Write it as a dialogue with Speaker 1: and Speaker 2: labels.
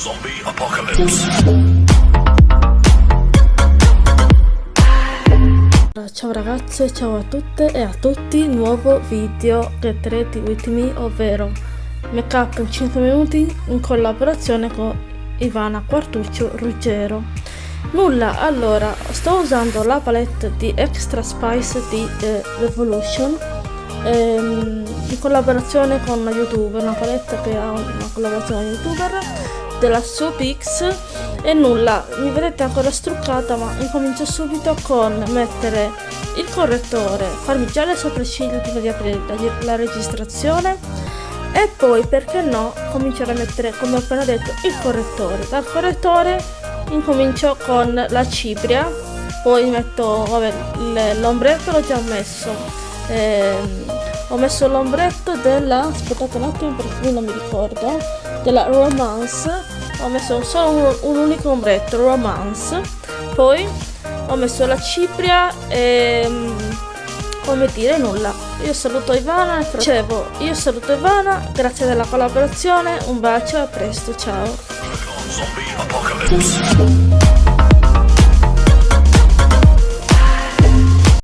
Speaker 1: Zombie apocalypse.
Speaker 2: Ciao ragazze, ciao a tutte e a tutti, nuovo video Get Ready With Me, ovvero make up in 5 minuti in collaborazione con Ivana Quartuccio Ruggero. Nulla, allora, sto usando la palette di Extra Spice di eh, Revolution ehm, in collaborazione con youtuber, una palette che ha una collaborazione con youtuber della Soapix e nulla, mi vedete ancora struccata ma incomincio subito con mettere il correttore, farmi già le sopracciglia prima di aprire la, la registrazione e poi perché no cominciare a mettere come ho appena detto il correttore. Dal correttore incomincio con la cipria poi metto l'ombretto l'ho già messo ehm, ho messo l'ombretto della aspettate un attimo perché non mi ricordo della romance. Ho messo solo un, un unico ombretto romance. Poi ho messo la cipria e mm, come dire nulla. Io saluto Ivana dicevo io saluto Ivana grazie della collaborazione un bacio a presto ciao.